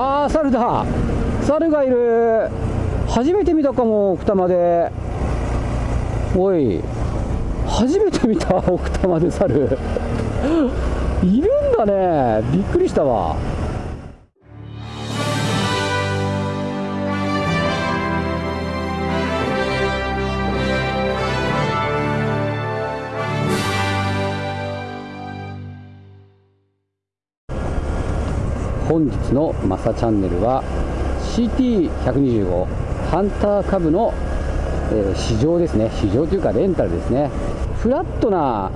ああ猿だ。猿がいる。初めて見たかも奥多摩で。おい。初めて見た奥多摩で猿。いるんだね。びっくりしたわ。本日のマサチャンネルは CT125 ハンター株の、えー、試乗ですね。試乗というかレンタルですね。フラットな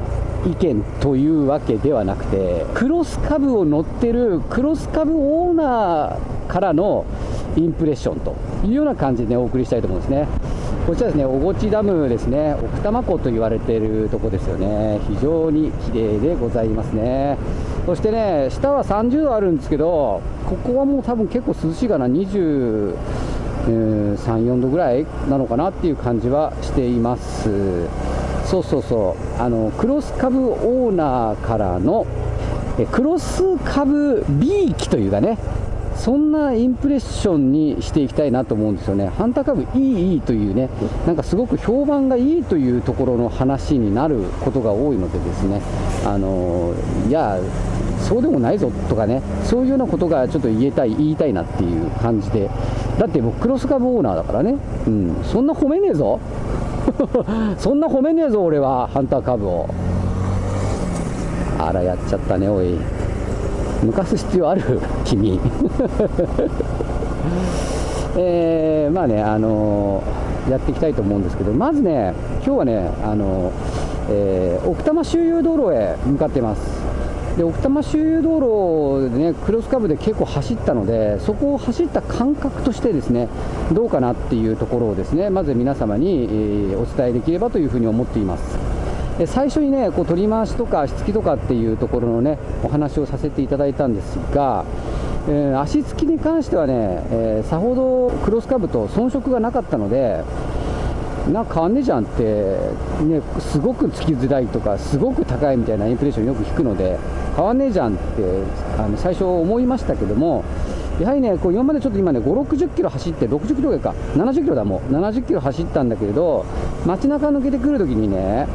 意見というわけではなくてクロス株を乗ってるクロス株オーナーからのインプレッションというような感じで、ね、お送りしたいと思うんですね。こちらですね、小越ダムですね、奥多摩湖と言われているとこですよね、非常に綺麗でございますね。そしてね、下は30度あるんですけど、ここはもう多分結構涼しいかな、23、4度ぐらいなのかなっていう感じはしています。そうそうそう、あのクロス株オーナーからのクロス株 B 機というかね、そんなインプレッションにしていきたいなと思うんですよね、ハンター株いい、いいというね、なんかすごく評判がいいというところの話になることが多いので、ですね。あのいや、そうでもないぞとかね、そういうようなことがちょっと言えたい、言いたいなっていう感じで、だって僕、クロス株オーナーだからね、うん、そんな褒めねえぞ、そんな褒めねえぞ、俺は、ハンター株を。あら、やっちゃったね、おい。抜かす必要ある君。えー、まあねあのー、やっていきたいと思うんですけどまずね今日はねあのー、えー、奥多摩周遊道路へ向かっています。で奥多摩周遊道路でねクロスカブで結構走ったのでそこを走った感覚としてですねどうかなっていうところをですねまず皆様に、えー、お伝えできればというふうに思っています。最初にねこう取り回しとか足つきとかっていうところのねお話をさせていただいたんですが、えー、足つきに関してはね、えー、さほどクロスカブと遜色がなかったのでなんか変わんねえじゃんって、ね、すごくつきづらいとかすごく高いみたいなインプレッションよく聞くので変わんねえじゃんってあの最初思いましたけどもやはりね、こう今までちょっと今ね、5、60キロ走って、60キロぐらいか、70キロだもん、70キロ走ったんだけれど、街中抜けてくるときにね、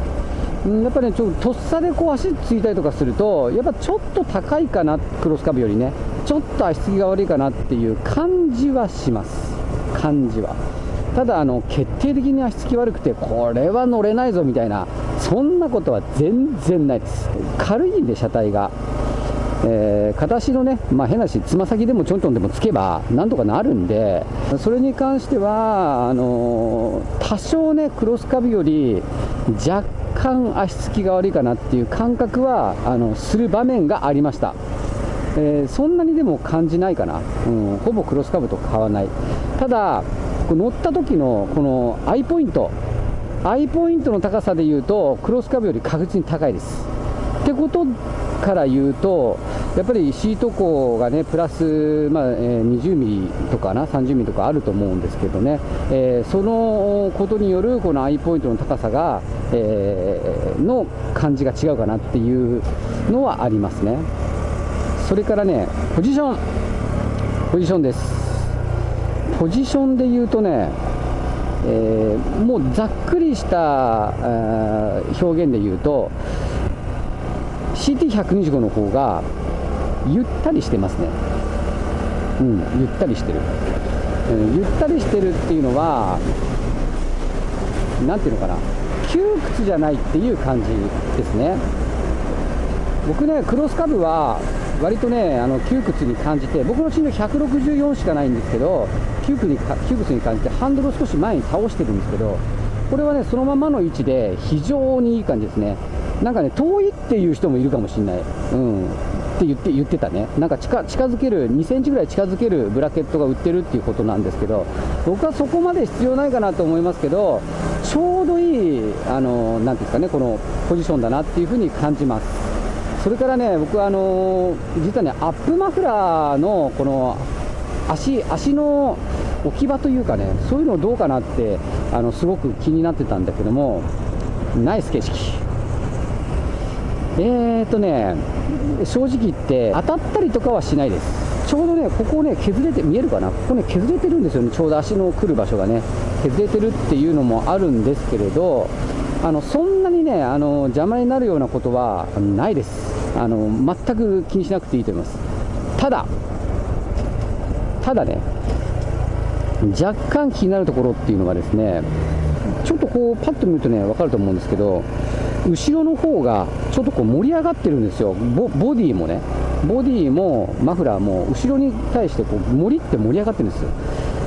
やっぱりね、ちょっととっさでこう足ついたりとかすると、やっぱちょっと高いかな、クロスカブよりね、ちょっと足つきが悪いかなっていう感じはします、感じは。ただあの、決定的に足つき悪くて、これは乗れないぞみたいな、そんなことは全然ないです。軽いんで、車体が。えー、片足のね、まあ、変なし、つま先でもちょんちょんでもつけば、なんとかなるんで、それに関しては、あのー、多少ね、クロスカブより若干足つきが悪いかなっていう感覚はあのする場面がありました、えー、そんなにでも感じないかな、うん、ほぼクロスカブと変わらない。ただ乗った時のこのアイポイント。アイポイントの高さでいうとクロスカブより確実に高いです。ってことから言うとやっぱりシート高がねプラス、まあえー、20ミリとかな30ミリとかあると思うんですけどね、えー、そのことによるこのアイポイントの高さが、えー、の感じが違うかなっていうのはありますね。それからねポジション。ポジションです。ポジションで言うとねえー、もうざっくりした表現で言うと CT125 の方がゆったりしてますね。うんゆったりしてる、うん、ゆったりしてるっていうのは何ていうのかな。窮屈じゃないっていう感じですね。僕ねクロスカブは割とねあの窮屈に感じて僕の身長164しかないんですけど窮屈に窮屈に感じてハンドルを少し前に倒してるんですけどこれはねそのままの位置で非常にいい感じですね。なんかね遠いっていう人もいるかもしれない、うん、って言って言ってたね、なんか近近づける、2センチぐらい近づけるブラケットが売ってるっていうことなんですけど、僕はそこまで必要ないかなと思いますけど、ちょうどいい、あのなんていうんですかね、このポジションだなっていうふうに感じます。それからね、僕はあの実はね、アップマフラーのこの足足の置き場というかね、そういうのどうかなって、あのすごく気になってたんだけども、ナイス景色。えーとね、正直言って当たったりとかはしないです。ちょうどね、ここね、削れて、見えるかな、ここね、削れてるんですよね、ちょうど足の来る場所がね、削れてるっていうのもあるんですけれど、あのそんなにねあの、邪魔になるようなことはないです。あの、全く気にしなくていいと思います。ただ、ただね、若干気になるところっていうのがですね、ちょっとこう、パッと見るとね、分かると思うんですけど、後ろの方がちょっとこう盛り上がってるんですよ、ボディもね、ボディもマフラーも後ろに対してこう盛りって盛り上がってるんですよ。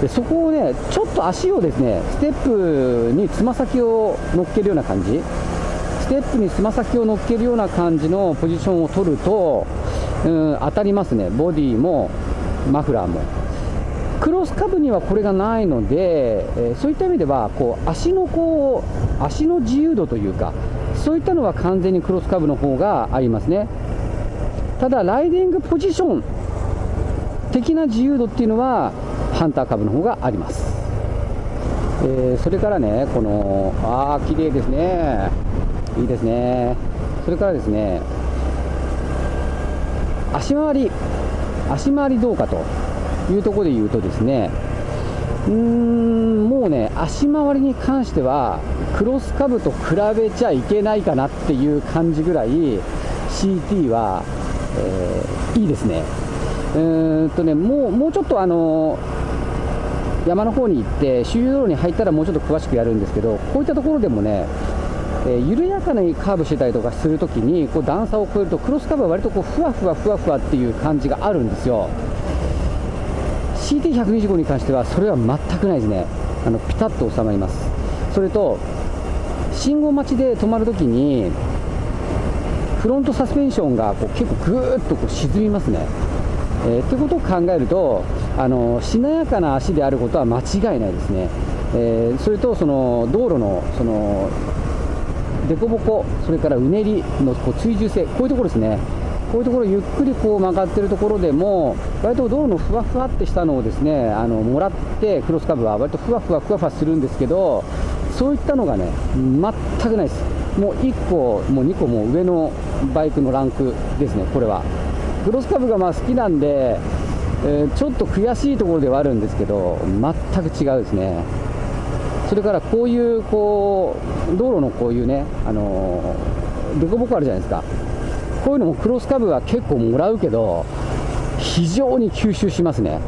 でそこをね、ちょっと足をですね、ステップにつま先を乗っけるような感じ、ステップにつま先を乗っけるような感じのポジションを取ると、うん、当たりますね、ボディもマフラーも。クロスカブにはこれがないので、えー、そういった意味ではこう足のこう足の自由度というか、そういったのは完全にクロスカブの方がありますね。ただ、ライディングポジション的な自由度っていうのは、ハンター株の方があります。えー、それからね、この、ああ、綺麗ですね。いいですね。それからですね、足回り、足回りどうかというところで言うとですね、うーん、もうね、足回りに関しては、クロスカブと比べちゃいけないかなっていう感じぐらい、CT は、えー、いいですね。うーんとね、もうもうちょっとあの山の方に行って周遊道路に入ったらもうちょっと詳しくやるんですけどこういったところでもね、えー、緩やかにカーブしてたりとかするときにこう段差を越えるとクロスカブは割とこうふわふわふわふわっていう感じがあるんですよ CT125 に関してはそれは全くないですね。あのピタッと収まります。それと信号待ちで止まるときにフロントサスペンションがこう結構ぐーっとこう沈みますね、えー、ってことを考えるとあのしなやかな足であることは間違いないですね、えー、それとその道路のその凸凹、それからうねりのこう追従性、こういうところですね、こういうところゆっくりこう曲がってるところでも、割と道路のふわふわってしたのをですねあのもらって、クロスカブは割とふわふわふわふわするんですけど、そういったのがね、全くないです。もう1個、もう2個も上のバイクのランクですね、これは。クロスカブがまあ好きなんで、えー、ちょっと悔しいところではあるんですけど、全く違うですね。それからこういうこう道路のこういうね、あのー、凸凹あるじゃないですか、こういうのもクロスカブは結構もらうけど、非常に吸収しますね。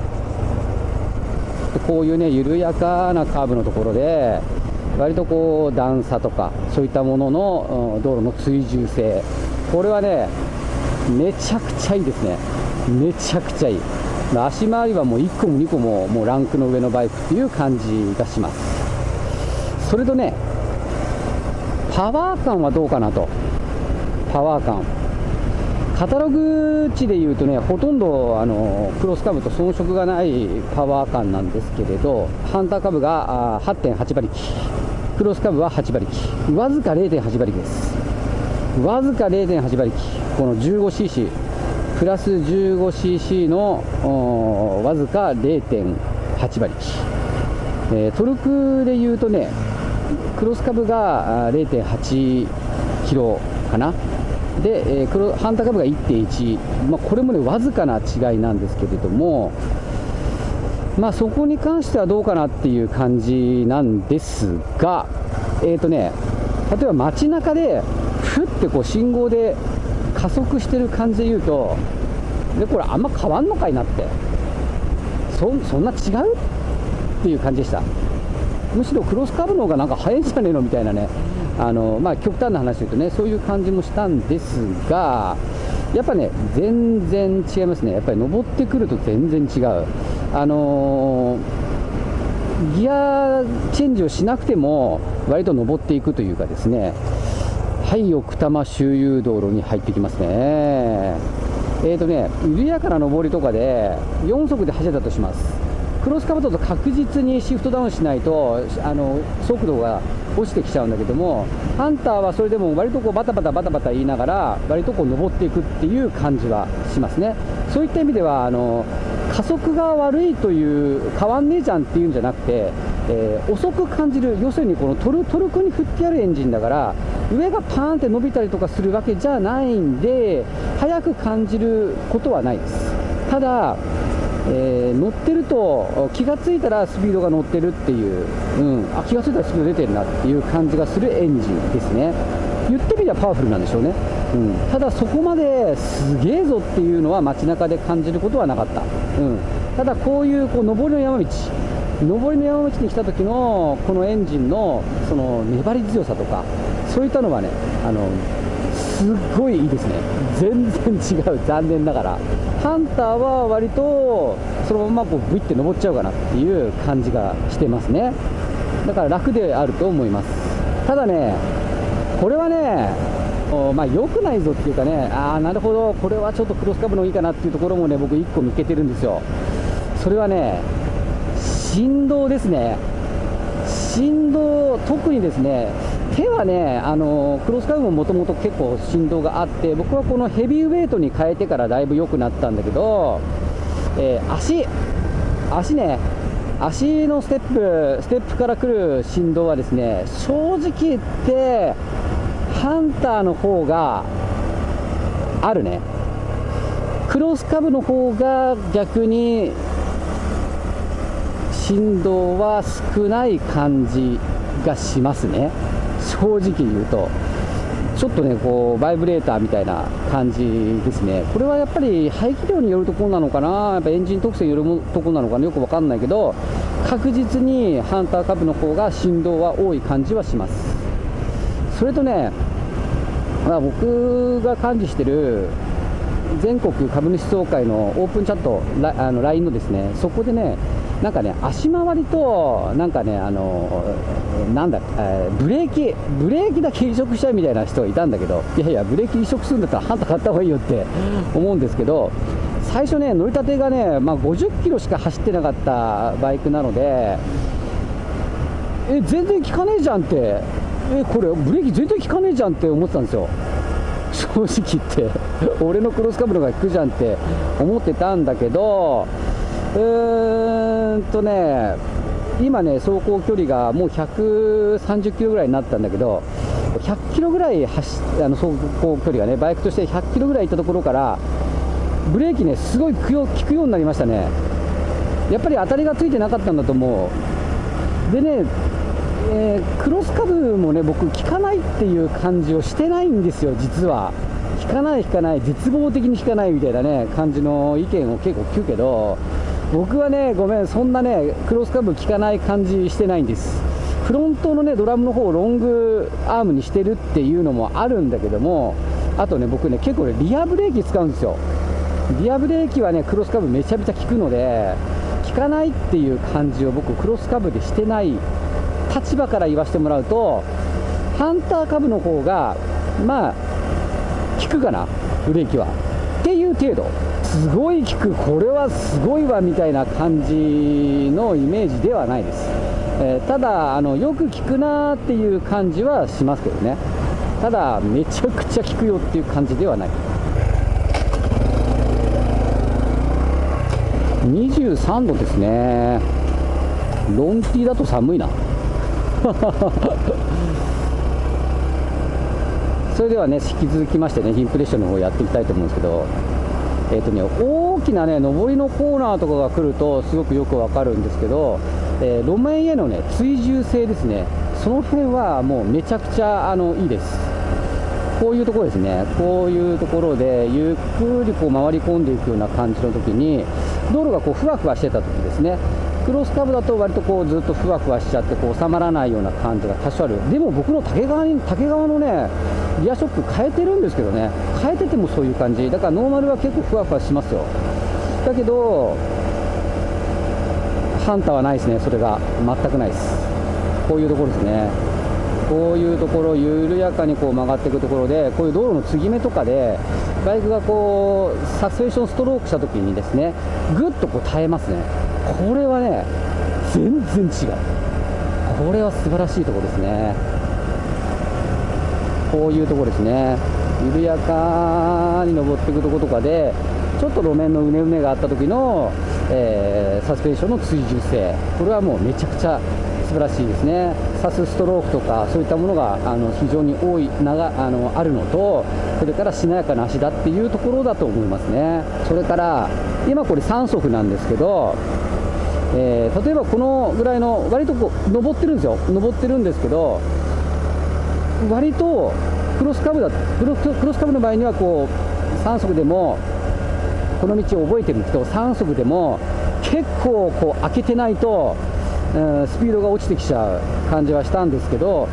こういうね、緩やかなカーブのところで、割とこう段差とか、そういったものの道路の追従性、これはね、めちゃくちゃいいですね、めちゃくちゃいい。足回りはもう1個も2個ももうランクの上のバイクっていう感じがします。それとねパワー感はどうかなと。パワー感。カタログ値でいうとねほとんどあのクロスカブと遜色がないパワー感なんですけれどハンターカブが8.8馬力。クロスカブは8馬力。わずか0.8馬力です。わずか0.8馬力。この 15cc プラス 15cc のわずか0.8馬力、えー、トルクでいうとねクロスカブが0.8キロかな。で、えー、クロハンターカブが1.1、まあ、これもねわずかな違いなんですけれどもまあそこに関してはどうかなっていう感じなんですがえ、ー、とね例えば街中でふってこう信号で加速してる感じで言うとでこれあんま変わんのかいなって。そそんな違うっていう感じでした。むしろクロスカブの方がなんか速いんじゃねえのみたいなね。あの、まあ、極端な話で言うとねそういう感じもしたんですがやっぱね全然違いますね。やっぱり登ってくると全然違う。あのー、ギアチェンジをしなくても割と登っていくというかですね。はい奥多摩周遊道路に入ってきますね。えーとね緩やかな上りとかで4速で走れたとします。クロスカブだと確実にシフトダウンしないとあの速度が落ちてきちゃうんだけどもハンターはそれでも割とこうバタバタバタバタ言いながら割とこう登っていくっていう感じはしますねそういった意味ではあの加速が悪いという変わんねえじゃんっていうんじゃなくてえー、遅く感じる、要するにこのトルトルクに振ってあるエンジンだから、上がパーンって伸びたりとかするわけじゃないんで、速く感じることはないです。ただ、えー、乗ってると気が付いたらスピードが乗ってるっていう、うん、あ気が付いたらスピード出てるなっていう感じがするエンジンですね。言ってみればパワフルなんでしょうね、うん、ただそこまですげえぞっていうのは街中で感じることはなかった、うん、ただこういうこう上りの山道。上りの山道に来た時のこのエンジンのその粘り強さとかそういったのはねあのすっごいいいですね。全然違う。残念ながら。ハンターは割とそのままこうブイって登っちゃうかなっていう感じがしてますね。だから楽であると思います。ただねこれはねまあ、良くないぞっていうかね、ああ、なるほど、これはちょっとクロスカブのいいかなっていうところもね、僕、1個見つけてるんですよ。それはね、振動ですね。振動、特にですね、手はね、あのクロスカブももともと結構振動があって、僕はこのヘビーウェイトに変えてからだいぶ良くなったんだけど、えー、足、足ね、足のステップ、ステップから来る振動はですね、正直言って、ハンターの方があるね。クロスカブの方が逆に振動は少ない感じがしますね。正直言うと。ちょっとね、こう、バイブレーターみたいな感じですね。これはやっぱり排気量によるところなのかな、やっぱエンジン特性によるところなのかな、よくわかんないけど、確実にハンター株の方が振動は多い感じはします。それとね、まあ、僕が管理してる全国株主総会のオープンチャット、あの LINE のですね、そこでね、なんかね、足回りと、なんかね、あの、なんだ、えー、ブレーキ、ブレーキだけ移植したいみたいな人がいたんだけど、いやいや、ブレーキ移植するんだったら、ハンター買った方がいいよって思うんですけど、最初ね、乗りたてがね、まあ、50キロしか走ってなかったバイクなので、え、全然効かねえじゃんって、え、これ、ブレーキ全然効かねえじゃんって思ってたんですよ。正直言って俺のクロスカブのが効くじゃんって思ってたんだけどうーんとね今ね走行距離がもう130キロぐらいになったんだけど100キロぐらい走あの走行距離がねバイクとして100キロぐらい行ったところからブレーキねすごい効くようになりましたね。やっぱり当たりがついてなかったんだと思う。でねえー、クロスカブもね僕効かないっていう感じをしてないんですよ実は。効かない効かない絶望的に効かないみたいなね感じの意見を結構聞くけど僕はねごめんそんなねクロスカブ効かない感じしてないんです。フロントのねドラムの方をロングアームにしてるっていうのもあるんだけどもあとね僕ね結構ねリアブレーキ使うんですよ。リアブレーキはねクロスカブめちゃめちゃ効くので効かないっていう感じを僕クロスカブでしてない立場から言わせてもらうとハンター株の方がまあ効くかなブレーキは。程度。すごい効くこれはすごいわみたいな感じのイメージではないです、えー、ただあのよく効くなっていう感じはしますけどね。ただめちゃくちゃ効くよっていう感じではない。23度ですね。ロンティーだと寒いな。それではね引き続きましてねインプレッションの方やっていきたいと思うんですけど。えーとね、大きなね上りのコーナーとかが来るとすごくよくわかるんですけど、えー、路面へのね追従性ですね。その辺はもうめちゃくちゃあのいいです。こういうところですね。こういうところでゆっくりこう回り込んでいくような感じの時に道路がこうふわふわしてた時ですね。クロスカブだと割とこうずっとふわふわしちゃってこう収まらないような感じが多少ある。でも僕の竹側に竹側のねリアショック変えてるんですけどね。変えててもそういう感じ。だからノーマルは結構ふわふわしますよ。だけどハンターはないですね。それが全くないです。こういうところですね。こういうところ緩やかにこう曲がっていくところでこういう道路の継ぎ目とかでバイクがこうサスペンションストロークした時にですねぐっとこう耐えますね。これはね全然違う。これは素晴らしいところですね。こういうところですね。緩やかに登っていくところとかでちょっと路面のうねうねがあった時の、えー、サスペンションの追従性。これはもうめちゃくちゃ素晴らしいですね、サスストロークとか、そういったものがあの非常に多い長あのあるのと、それからしなやかな足だっていうところだと思いますね。それから今これ3足なんですけど、えー、例えばこのぐらいの割とこう登ってるんですよ。登ってるんですけど割とクロスカブだクロクロスカブの場合にはこう3足でもこの道を覚えてる人3足でも結構こう開けてないと、えー、スピードが落ちてきちゃう感じはしたんですけど、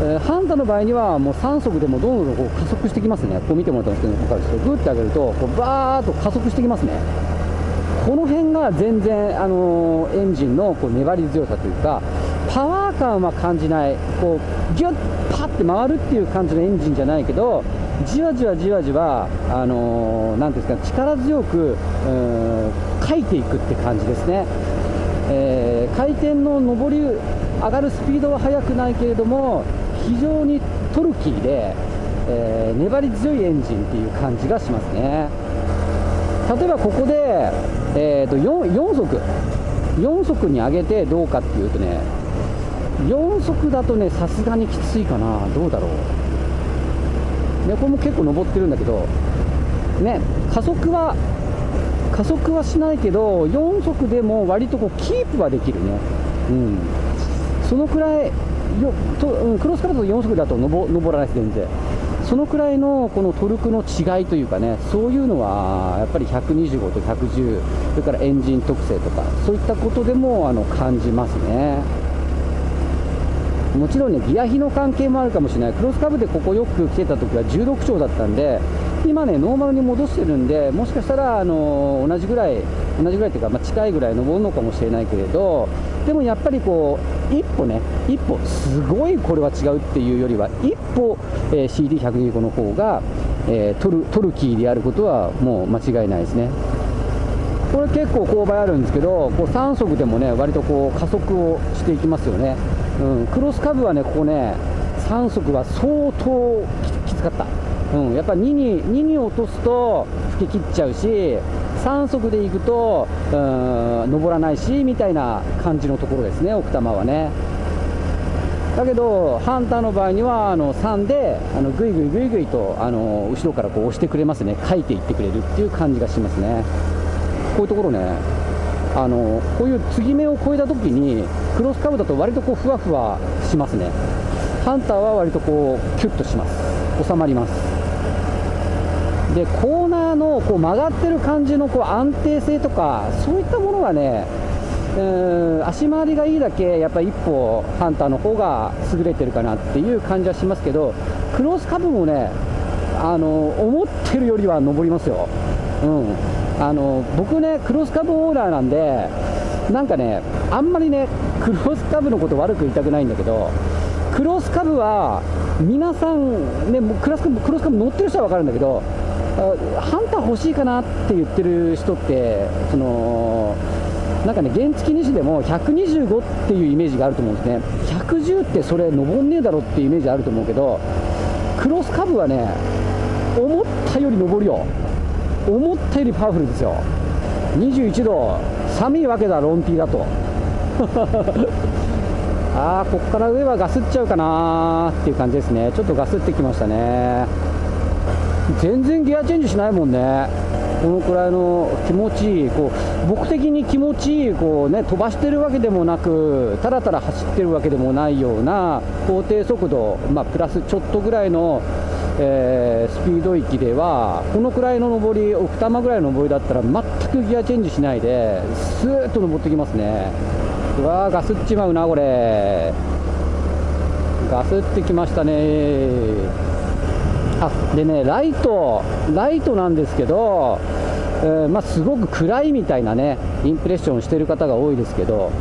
えー、ハンタの場合にはもう3足でもどんどんこう加速してきますね。こう見てもらったんですけど分かるんですけどグッて上げるとこうバーッと加速してきますね。この辺が全然、あのー、エンジンのこう粘り強さというかパワー感は感じない。こうギュッパッて回るっていう感じのエンジンじゃないけどじわじわじわじわ、あのー、なんですか力強く書いていくって感じですね、えー、回転の上り上がるスピードは速くないけれども非常にトルキーで、えー、粘り強いエンジンっていう感じがしますね。例えばここで、えーと、4, 4速4速に上げてどうかっていうとね4速だとねさすがにきついかな。どうだろう。ねこれも結構登ってるんだけどね加速は加速はしないけど4速でも割とこうキープはできるね。うん。そのくらいよと、うん、クロスカルト4速だと登らないです全然。そのくらいのこのトルクの違いというかね、そういうのはやっぱり125と110、それからエンジン特性とか、そういったことでもあの感じますね。もちろんね、ギア比の関係もあるかもしれない、クロスカブでここよく来てた時は16兆だったんで、今ね、ノーマルに戻してるんで、もしかしたらあの同じぐらい、同じぐらいというか、まあ、近いぐらい登るのかもしれないけれど、でもやっぱりこう、一歩ね、一歩、すごいこれは違うっていうよりは、一歩、えー、CD125 の方が、えー、トルトルキーであることはもう間違いないですね。これ結構勾配あるんですけど、こう3速でもね、割とこう加速をしていきますよね。うん、クロスカブはね、ここね、3速は相当きつかった。うん、やっぱ2に ,2 に落とすと吹き切っちゃうし3速で行くとうん登らないしみたいな感じのところですね奥多摩はね。だけどハンターの場合にはあの3であのぐいぐいぐいぐいとあの後ろからこう押してくれますね。書いていってくれるっていう感じがしますね。こういうところね。あのこういう継ぎ目を越えた時にクロスカブだと割とこうふわふわしますね。ハンターは割とこうキュッとします。収まります。でコーナーのこう曲がってる感じのこう安定性とかそういったものがねうん足回りがいいだけやっぱり一歩ハンターの方が優れてるかなっていう感じはしますけどクロスカブもねあの思ってるよりは上りますよ、うん、あの僕ねクロスカブオーナーなんでなんかねあんまりねクロスカブのこと悪く言いたくないんだけどクロスカブは皆さんねクロスカブクロスカブ乗ってる人は分かるんだけどハンター欲しいかなって言ってる人ってそのなんかね原付2種でも125っていうイメージがあると思うんですね。110ってそれ登んねえだろっていうイメージあると思うけどクロスカブはね思ったより登るよ。思ったよりパワフルですよ。21度。寒いわけだロンティーだと。あーここから上はガスっちゃうかなっていう感じですね。ちょっとガスってきましたね。全然ギアチェンジしないもんね。このくらいの気持ちいいこう僕的に気持ちいいこう、ね、飛ばしてるわけでもなくたらたら走ってるわけでもないような法定速度、まあ、プラスちょっとぐらいの、えー、スピード域ではこのくらいの上り奥多摩ぐらいの上りだったら全くギアチェンジしないでスーッと登ってきますね。うわーガスっちまうなこれ。ガスってきましたね。あでねライトライトなんですけど、えー、まあ、すごく暗いみたいなねインプレッションしてる方が多いですけど、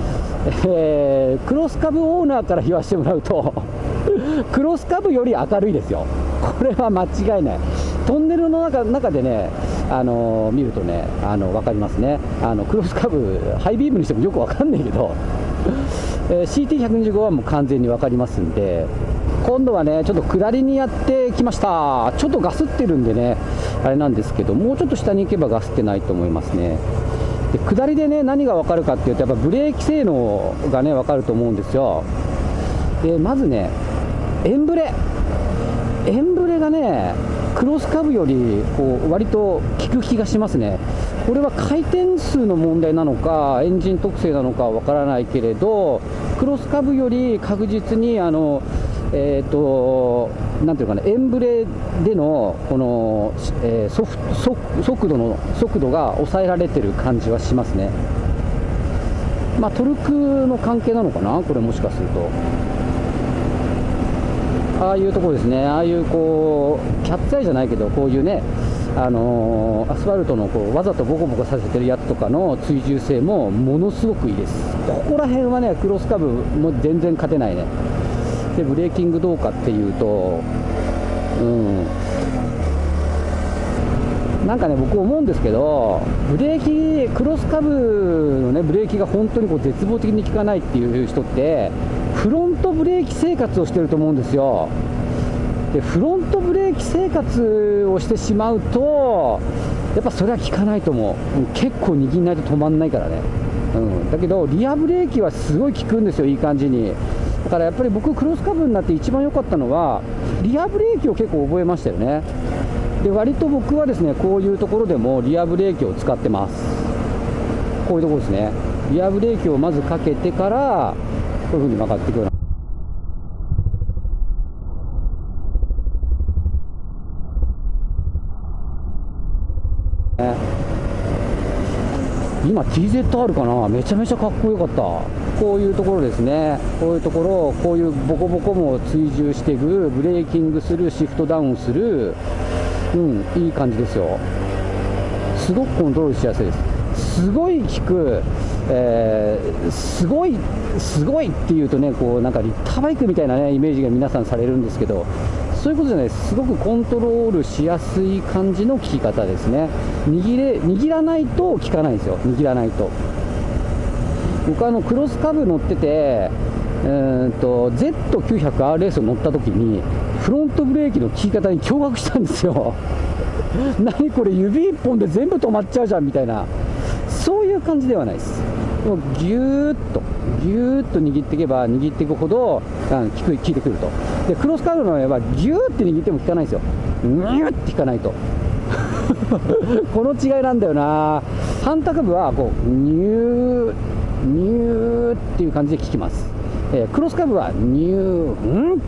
えー、クロスカブオーナーから言わせてもらうと クロスカブより明るいですよ。これは間違いない。トンネルの中中でねあの、見るとねあの分かりますね。あのクロスカブハイビームにしてもよく分かんないけど、えー、CT125 はもう完全に分かりますんで今度はねちょっと下りにやってきました。ちょっとガスってるんでねあれなんですけどもうちょっと下に行けばガスってないと思いますね。で下りでね何が分かるかっていうとやっぱブレーキ性能がね分かると思うんですよ。でまずねエンブレ。エンブレがねクロスカブよりこう割と効く気がしますねこれは回転数の問題なのかエンジン特性なのかわからないけれどクロスカブより確実にあのえーと、なんていうかね、エンブレでのこの、えー、ソフ速度の速度が抑えられてる感じはしますね。まあ、トルクの関係なのかな、これもしかすると。ああいうところですね、ああいうこうキャッツアイじゃないけど、こういうね、あのー、アスファルトのこうわざとボコボコさせてるやつとかの追従性もものすごくいいです。ここら辺はね、クロスカブも全然勝てないね。でブレーキングどうかっていうと、うん、なんかね、僕思うんですけど、ブレーキ、クロスカブのね、ブレーキが本当にこう絶望的に効かないっていう人って、フロントブレーキ生活をしてると思うんですよ。でフロントブレーキ生活をしてしまうと、やっぱそれは効かないと思う、結構握んないと止まんないからね、うん、だけど、リアブレーキはすごい効くんですよ、いい感じに。だからやっぱり僕、クロスカブになって一番良かったのは、リアブレーキを結構覚えましたよね。で割と僕はですねこういうところでもリアブレーキを使ってます。こういうところですね。リアブレーキをまずかけてから、こういう風に曲がっていくような。今 TZR かな？めちゃめちゃかっこよかった。こういうところですね、こういうところ、こういうボコボコも追従していく、ブレーキングする、シフトダウンする、うん、いい感じですよ、すごくコントロールしやすいです、すごい効く、えー、すごい、すごいっていうとね、こうなんかリッターバイクみたいな、ね、イメージが皆さんされるんですけど、そういうことじゃないです、すごくコントロールしやすい感じの効き方ですね、握れ握らないと効かないんですよ、握らないと。僕あのクロスカブ乗ってて、えーと、Z900RS を乗った時にフロントブレーキの効き方に驚愕したんですよ。何これ指1本で全部止まっちゃうじゃんみたいな。いう感じではないです。もうギューッとギューッと握っていけば握っていくほど効く効いてくると。でクロスカブの場合はギューって握っても効かないんですよ。ニューって効かないと。この違いなんだよな。反対株はこうニューニューっていう感じで聞きます、えー、クロスカブはニューン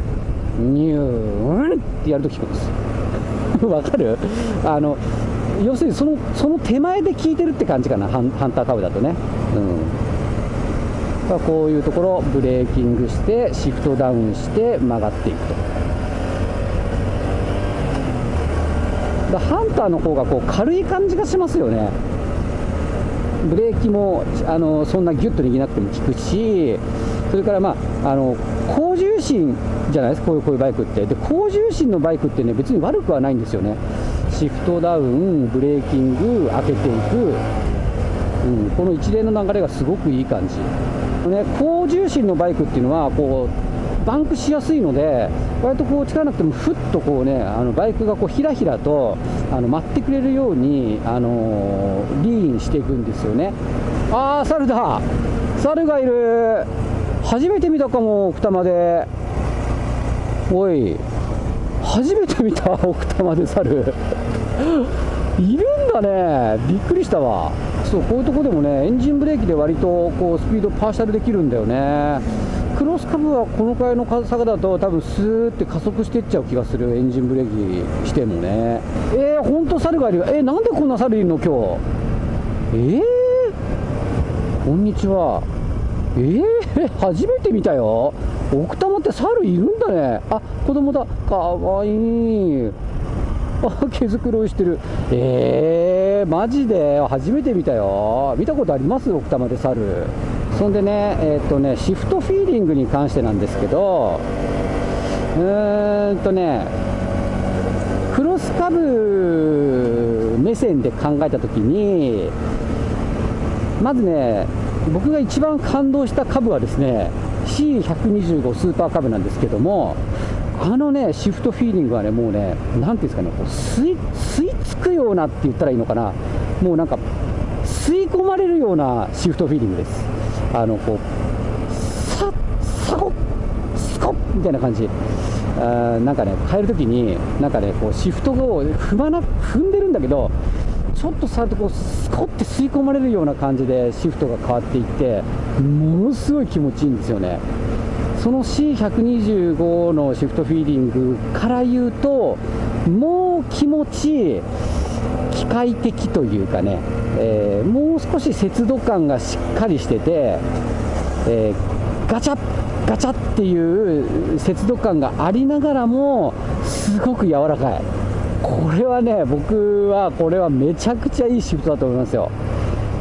ニューンってやると聞くんです。わかる？あの要するにそのその手前で聞いてるって感じかなハンハンターカブだとね、うん、こういうところブレーキングしてシフトダウンして曲がっていくと。ハンターの方がこう軽い感じがしますよね。ブレーキもあのそんなギュッと握らなくても効くし、それから、まあ、あの高重心じゃないですか、こういうこういうバイクって。で、高重心のバイクってね、別に悪くはないんですよね。シフトダウン、ブレーキング、開けていく、うん、この一連の流れがすごくいい感じ。ね、高重心のバイクっていうのはこうバンクしやすいので、割とこう力なくても、ふっとこうね、あのバイクがこうひらひらとあの待ってくれるように、あのー、リーンしていくんですよね。あー、猿だ猿がいる初めて見たかも、奥多摩で。おい、初めて見た、奥多摩で猿。いるんだね、びっくりしたわ。そうこういうとこでもね、エンジンブレーキで割とこうスピードパーシャルできるんだよね。クロスカブはこのくらいの坂だと多分スーって加速していっちゃう気がする。エンジンブレーキしてもね。えー、ほんと猿がいる。よえー、なんでこんな猿いるの今日？えー、こんにちは。えー、初めて見たよ。奥多摩って猿いるんだね。あ子供だ。かわいい。毛づくろいしてる。えー、マジで？初めて見たよ。見たことあります？奥多摩で猿。そんでね、えー、っとね、シフトフィーリングに関してなんですけど、うーんとね、クロスカブ目線で考えたときに、まずね、僕が一番感動した株はですね、C125 スーパーカブなんですけども、あのね、シフトフィーリングはね、もうね、なんていうんですかね、こう吸い吸い付くようなって言ったらいいのかな、もうなんか、吸い込まれるようなシフトフィーリングです。あのこうさっさこスコッみたいな感じ。あなんかね変えるときになんかねこうシフトを踏まな踏んでるんだけどちょっと触るとこうスコッて吸い込まれるような感じでシフトが変わっていってものすごい気持ちいいんですよね。その C125 のシフトフィーリングから言うともう気持ち機械的というかね、えー、もう少し節度感がしっかりしてて、えー、ガチャッガチャっていう節度感がありながらもすごく柔らかい。これはね僕はこれはめちゃくちゃいいシフトだと思いますよ。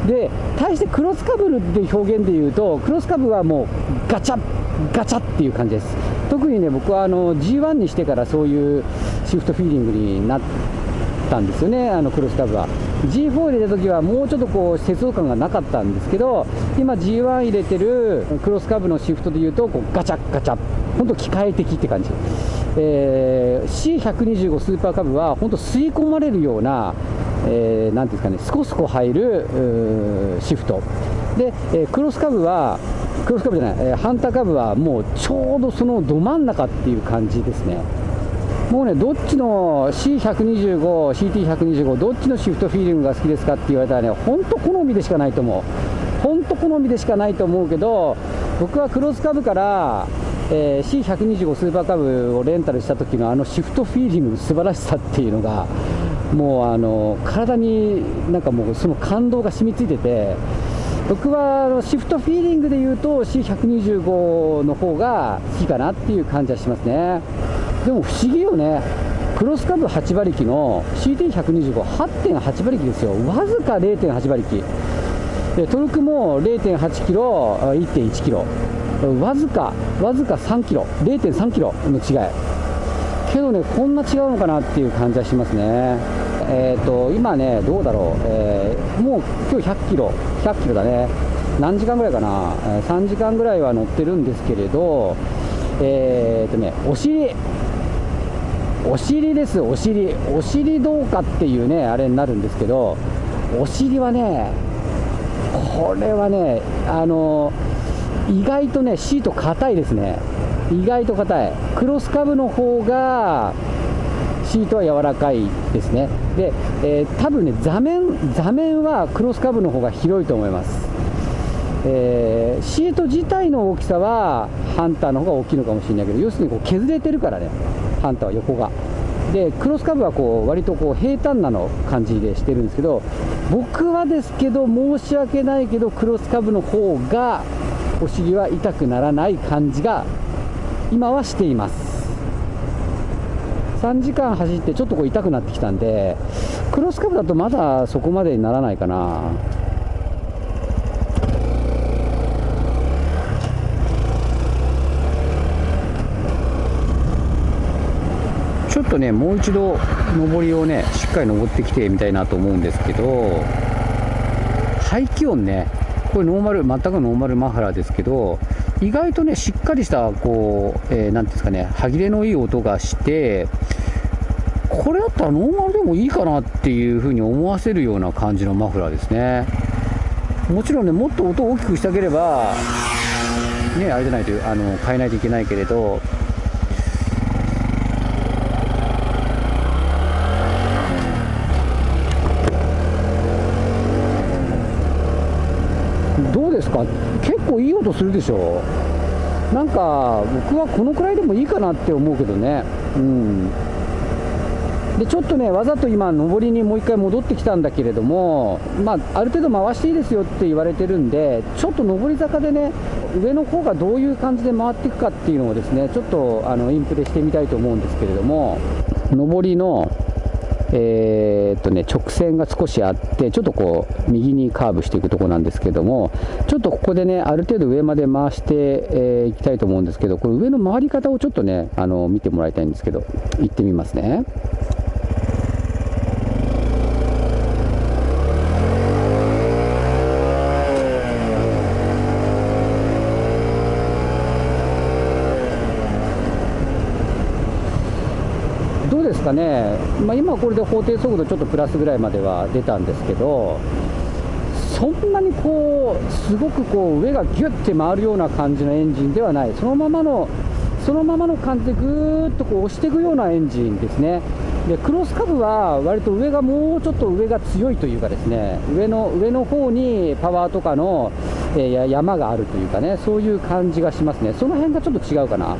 で対してクロスカブルで表現で言うとクロスカブはもうガチャガチャっていう感じです。特にね僕はあの G1 にしてからそういうシフトフィーリングになったんですよね。あのクロスカブは。G4 入れた時はもうちょっとこう節度感がなかったんですけど今 G1 入れてるクロスカブのシフトでいうとこうガチャガチャ本当機械的って感じ、えー、C125 スーパーカブは本当吸い込まれるようなえー、ていうんですかね、スコスコ入るシフト、で、えー、クロスカブは、クロスカブじゃない、えー、ハンターカブはもうちょうどそのど真ん中っていう感じですね。もうね、どっちの C125、CT125、どっちのシフトフィーリングが好きですかって言われたらね、本当好みでしかないと思う。本当好みでしかないと思うけど、僕はクロスカブから、えー、C125 スーパーカブをレンタルした時のあのシフトフィーリングの素晴らしさっていうのが、もうあの体になんかもうその感動が染みついてて僕はシフトフィーリングで言うと C125 の方が好きかなっていう感じはしますね。でも不思議よね。クロスカブ8馬力の CT1258.8 馬力ですよ。わずか0.8馬力。でトルクも0.8キロ1.1キロ。わずかわずか3キロ。0.3キロの違い。けどねこんな違うのかなっていう感じはしますね。えーと、今ね、どうだろう、えー、もう今日100キロ、100キロだね、何時間ぐらいかな、え、3時間ぐらいは乗ってるんですけれど、えーとね、お尻、お尻です、お尻、お尻どうかっていうね、あれになるんですけど、お尻はね、これはね、あの意外とね、シート硬いですね、意外と硬い、クロスカブの方が、シートは柔らかいですね。で、えー、多分ね座面座面はクロスカブの方が広いと思います、えー、シート自体の大きさはハンターの方が大きいのかもしれないけど要するにこう削れてるからねハンターは横が。でクロスカブはこう割とこう平坦なの感じでしてるんですけど僕はですけど申し訳ないけどクロスカブの方がお尻は痛くならない感じが今はしています。3時間走ってちょっとこう痛くなってきたんでクロスカブだとまだそこまでにならないかな。ちょっとねもう一度上りをねしっかり登ってきてみたいなと思うんですけど排気音ねこれノーマル全くノーマルマフラーですけど意外とねしっかりしたこう、えー、ていうんですかね歯切れのいい音がしてこれだったらノーマルでもいいかなっていうふうに思わせるような感じのマフラーですね。もちろんねもっと音を大きくしたければねあれじゃないとあの変えないといけないけれど。どうですか？構いい音するでしょ。なんか僕はこのくらいでもいいかなって思うけどね。うん。でちょっとね、わざと今、上りにもう1回戻ってきたんだけれども、まあ、ある程度回していいですよって言われてるんで、ちょっと上り坂でね、上の方がどういう感じで回っていくかっていうのをですね、ちょっとあのインプレしてみたいと思うんですけれども、上りの、えー、っとね、直線が少しあって、ちょっとこう、右にカーブしていくところなんですけども、ちょっとここでね、ある程度上まで回してい、えー、きたいと思うんですけど、これ上の回り方をちょっとね、あの見てもらいたいんですけど、行ってみますね。どうですかね、まあ、今これで法定速度ちょっとプラスぐらいまでは出たんですけど、そんなにこうすごくこう上がギュッて回るような感じのエンジンではない。そのままのそのままの感じでぐーっとこう押していくようなエンジンですね。でクロスカブは割と上がもうちょっと上が強いというかですね上の上の方にパワーとかの、えー、山があるというかねそういう感じがしますね。その辺がちょっと違うかな。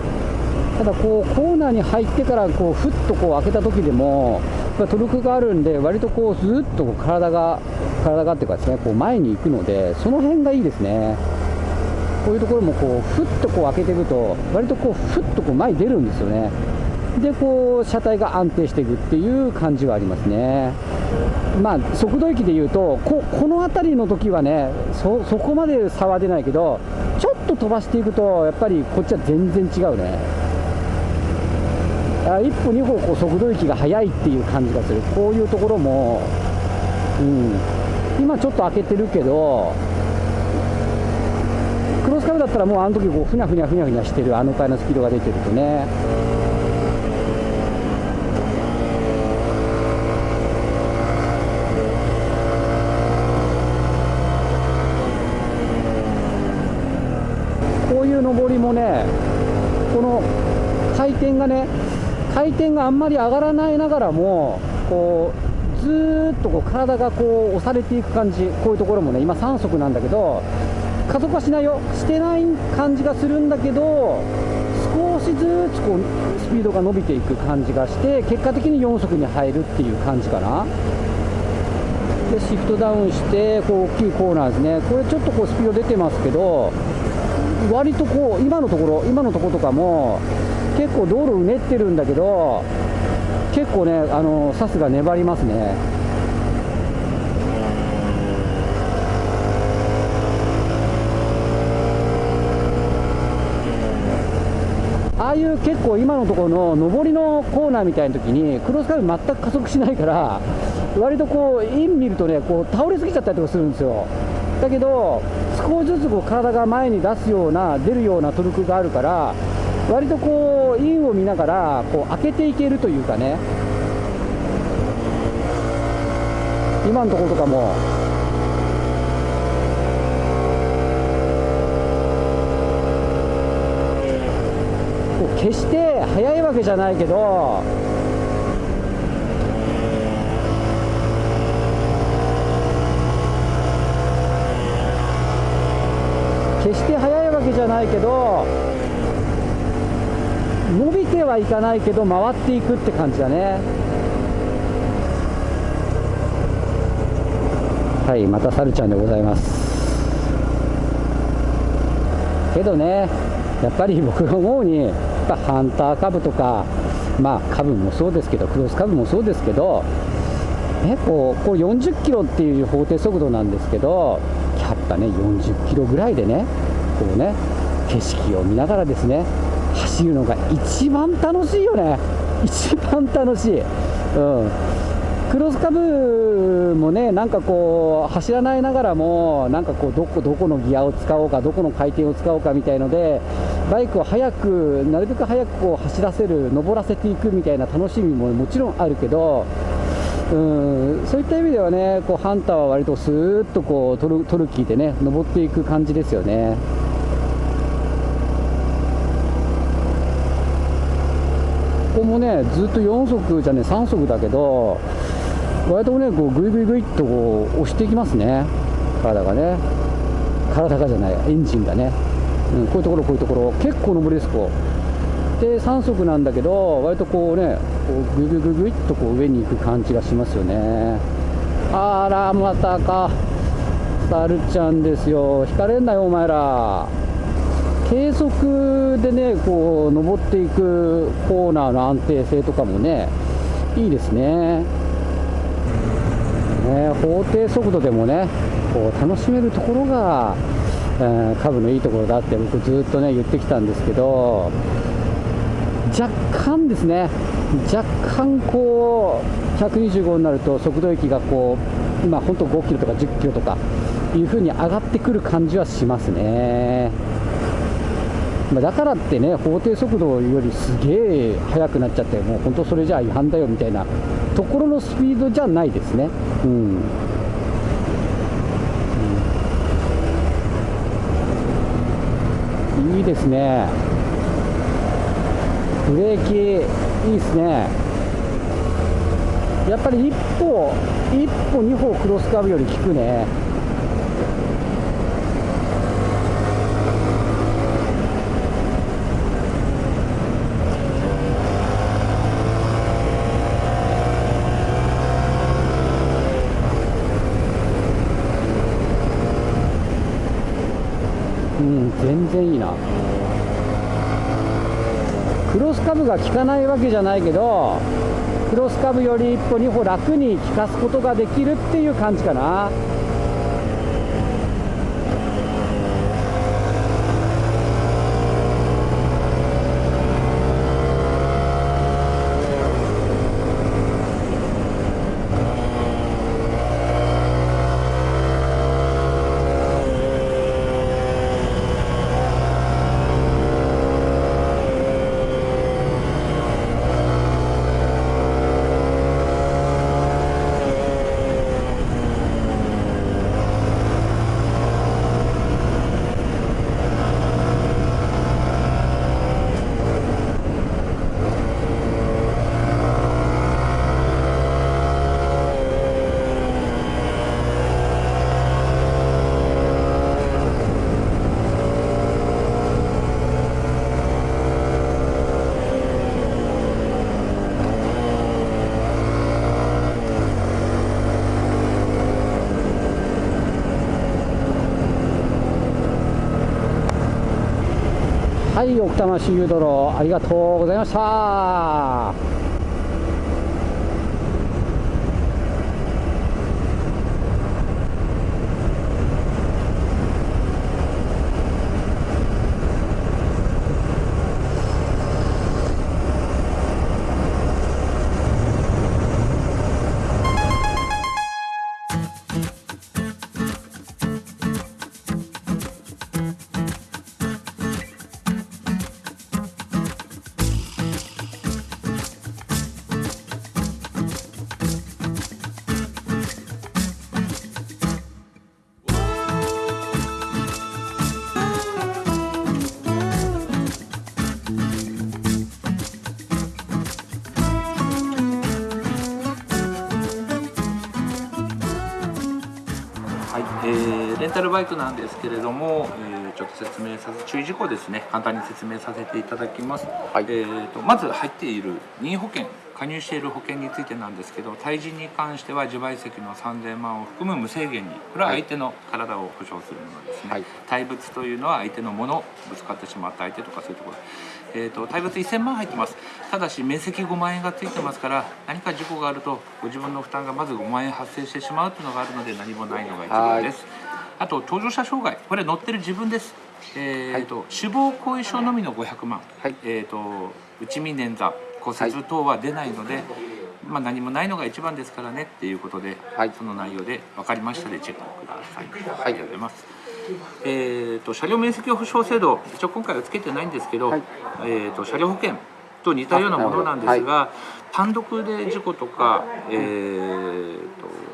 ただこうコーナーに入ってからこうふっとこう開けた時でもトルクがあるんで割とこうずっとこう体が体がっていうかですねこう前に行くのでその辺がいいですね。こういうところもこうふっとこう開けていくと割とこうふっとこう前に出るんですよね。でこう車体が安定していくっていう感じはありますね。まあ速度域でいうとここの辺りの時はねそそこまで差は出ないけどちょっと飛ばしていくとやっぱりこっちは全然違うね。一歩二歩こう速度域が速いっていう感じがする。こういうところも、うん、今ちょっと開けてるけどクロスカブだったらもうあの時こうふにゃふにゃふにゃふにゃしてるあのくらいのスピードが出てるとね。こういう上りもねこの回転がね回転があんまり上がらないながらもこうずっとこう体がこう押されていく感じこういうところもね今3速なんだけど加速はしないよ。してない感じがするんだけど少しずつこうスピードが伸びていく感じがして結果的に4速に入るっていう感じかな。でシフトダウンしてこう大きいコーナーですね。これちょっとこうスピード出てますけど割とこう今のところ今のところとかも結構道路うねってるんだけど結構ねあのサスが粘りますね。ああいう結構今のところの上りのコーナーみたいな時にクロスカーブ全く加速しないから割とこうイン見るとねこう倒れすぎちゃったりとかするんですよ。だけど少しずつこう体が前に出すような出るようなトルクがあるから割とこうインを見ながらこう開けていけるというかね。今のところとかも。決して速いわけじゃないけど決して速いわけじゃないけど伸びてはいかないけど回っていくって感じだね。はいまたサルちゃんでございます。けどねやっぱり僕が思うにやっぱハンター株とかまあ株もそうですけどクロス株もそうですけどね、こうこう40キロっていう法定速度なんですけどやっぱね40キロぐらいでねこうね景色を見ながらですね走るのが一番楽しいよね。一番楽しい、うん、クロスカブもねなんかこう走らないながらもなんかこうどこどこのギアを使おうかどこの回転を使おうかみたいのでバイクを速くなるべく速くこう走らせる登らせていくみたいな楽しみももちろんあるけどうん。そういった意味ではねこうハンターは割とスーッとこうトルトルキーでね登っていく感じですよね。ここもねずっと4速じゃね3速だけど割とねこうグイグイグイっとこう押していきますね。体がね。体がじゃないエンジンがね、うん、こういうところこういうところ。結構上りですこうで3速なんだけど割とこうねこうグイグイグイグイっとこう上に行く感じがしますよね。あらまたか。サルちゃんですよ。引かれんなよお前ら。計測でねこう登っていくコーナーの安定性とかもねいいですねね法定速度でもねこう楽しめるところが、えー、株のいいところだって僕ずっとね言ってきたんですけど若干ですね若干こう125になると速度域がこう今本当5キロとか10キロとかいう風に上がってくる感じはしますね。まあ、だからってね、法定速度よりすげえ速くなっちゃって、もう本当それじゃ違反だよみたいなところのスピードじゃないですね。うん、うん、いいですね、ブレーキ、いいですね、やっぱり一歩、一歩、二歩クロスカーブより効くね。うん全然いいな。クロスカブが効かないわけじゃないけどクロスカブより一歩二歩楽に効かすことができるっていう感じかな。はい奥多摩周遊道路ありがとうございました。バイクなんですけれども、えーちょっと説明させ注意事項ですね。簡単に説明させていただきます、はい。えー、とまず入っている任意保険加入している保険についてなんですけど対人に関しては自賠責の3000万を含む無制限にこれは相手の体を保証するものですね、はい。対物というのは相手のものぶつかってしまった相手とかそういうところ。えー、と対物1000万入ってます。ただし面積5万円がついてますから何か事故があるとご自分の負担がまず5万円発生してしまうというのがあるので何もないのが一番ですあと搭乗者障害。これ乗ってる自分です。えーと死亡後遺症のみの500万、はい。えー、と内見捻挫。骨折等は出ないので、まあ、何もないのが一番ですからねっていうことで、はい。その内容で分かりましたでチェックください。はい。ありがとうございます。えー、と車両面積保証制度一応今回はつけてないんですけど、はい。えー、と車両保険と似たようなものなんですが、単独で事故とか、えー、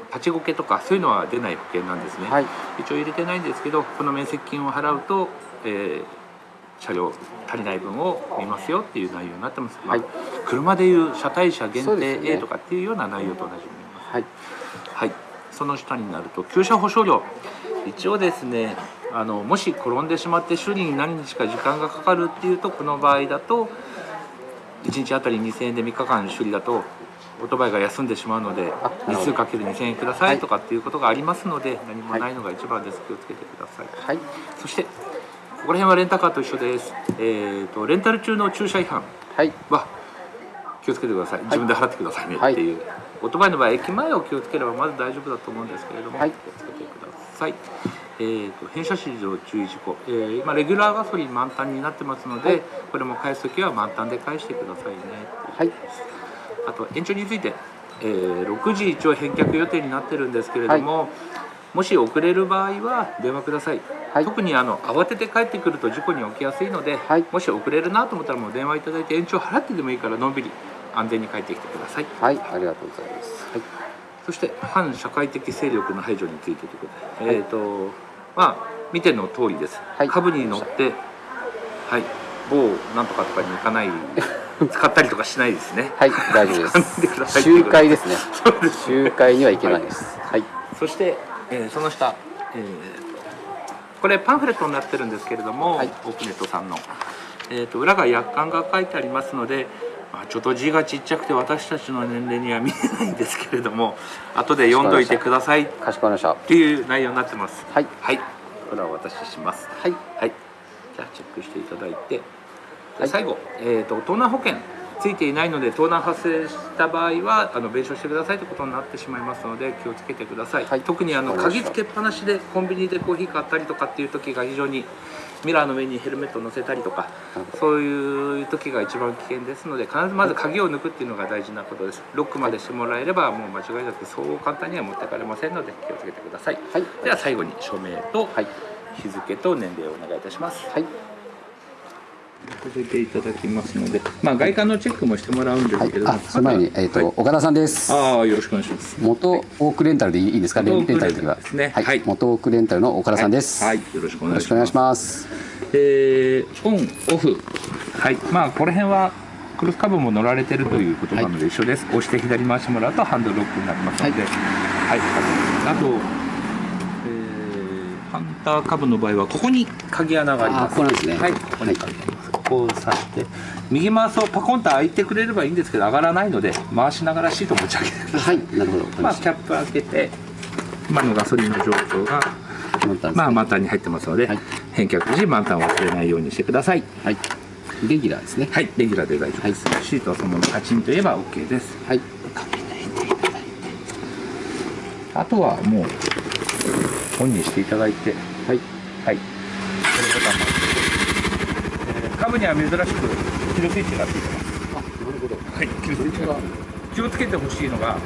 と立ちこけとかそういうのは出ない保険なんですね、はい。一応入れてないんですけどこの面積金を払うと、えー車両足りない分を見ますよっていう内容になってます、まあはい車でいう車体車限定 A とかっていうような内容と同じになります。はい。はい、その下になると旧車保証料。一応ですねあのもし転んでしまって修理に何日か時間がかかるっていうとこの場合だと1日あたり2000円で3日間修理だとオートバイが休んでしまうので日数かける2000円くださはい。いとかっていうことがありますので何もないのが一番です。気をつけてください、はい。そしてここら辺はレンタカーと一緒です、えー、とレンタル中の駐車違反は気をつけてください。自分で払ってくださいねはい。っていう、オートバイの場合駅前を気をつければまず大丈夫だと思うんですけれども、はい。気をつけてください。えー、と変車市場注意事項、えー今レギュラーガソリン満タンになってますので、はい。これも返す時は満タンで返してくださいねはいあと延長について、えー6時一応返却予定になってるんですけれども、もし遅れる場合は電話ください、はい。特にあの慌てて帰ってくると事故に起きやすいので、はい。もし遅れるなと思ったらもう電話いただいて延長払ってでもいいからのんびり安全に帰ってきてください。はい。ありがとうございます。はい。そして反社会的勢力の排除についてということで、えっ、とまあ見ての通りです、はい。株に乗ってはい。某なんとかとかに行かない 使ったりとかしないですね。はい大丈夫です。集会ですね。そうです。集会には行けないです。はい。そして、えーその下、えーこれパンフレットになってるんですけれども、はい。オークネットさんの、えー、と裏が約款が書いてありますので、まあ、ちょっと字がちっちゃくて私たちの年齢には見えないんですけれども 後で読んどいてください。っかしこまりました。ていう内容になってます。はい。はい。これはお渡しします。はい。はい。じゃあチェックしていただいて、はい。最後、えー、と盗難保険ついていないので盗難発生した場合はあの弁償してくださいということになってしまいますので気をつけてください、はい。特にあの鍵つけっぱなしでコンビニでコーヒー買ったりとかっていう時が非常にミラーの上にヘルメットを乗せたりとかそういう時が一番危険ですので必ずまず鍵を抜くっていうのが大事なことです。ロックまでしてもらえればもう間違いなくそう簡単には持ってかれませんので気をつけてください。はい。では最後に署名とはい。日付と年齢をお願いいたします。はいさせていただきますので、まあ外観のチェックもしてもらうんですはいけれども、あその前にえっとはい。岡田さんです。ああよろしくお願いします。元オークレンタルでいいですか？レンタルですね。はい、はい。元オークレンタルの岡田さんです、はい、よろしくお願いします。えーオンオフ。はい、まあこの辺はクロスカブも乗られてるということなので一緒です。押して左回してもらうとハンドルロックになりますので、はい、あと、えーハンターカブの場合はここに鍵穴があります。あここなんですね。はい、ここに鍵があります。ここを刺して右回すをパコンと開いてくれればいいんですけど上がらないので回しながらシート持ち上げてください。はいなるほど。まあ、キャップ開けて今のガソリンの状況が、まあ、満タンに入ってますので、はい。返却時満タンを忘れないようにしてください。はい。レギュラーですね。はいレギュラーで大丈夫です、シートはそのままカチンと言えば OK です。はい。あとはもうオンにしていただいて。はい。はいもえーカブには珍しくキルスイッチがついてますあなるほど。はい。キルスイッチが気をつけてほしいのが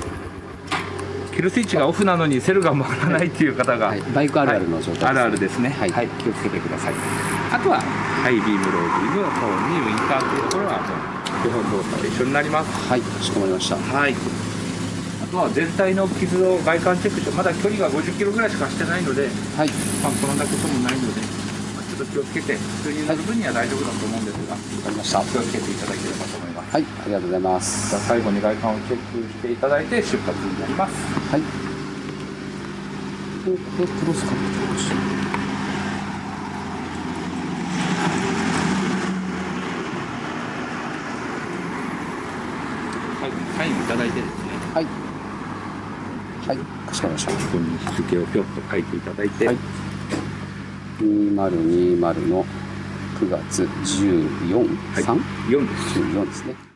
キルスイッチがオフなのにセルが回らないっていう方が、はい。バイクあるあるの状態です。ねあるあるですね。はい。はい、気をつけてください。あとはハイビームロービームトーンにウインカーというところは基本動作で一緒になります。はい。かしこまりました。はい。あとは全体の傷を外観チェックしてまだ距離が50キロぐらいしかしてないのではい。まあこんなこともないのでまあちょっと気をつけて普通に乗る分には大丈夫だと思うんですが、わかりました。気をつけていただければと思います。はいありがとうございます。じゃあ最後に外観をチェックしていただいて出発になります。はいこれクロスカットサインをいただいてですね。はい。はい。かしこまりました。ここに日付をぴょっと書いていただいて、はい2020の9月14、はい3 4です。14ですね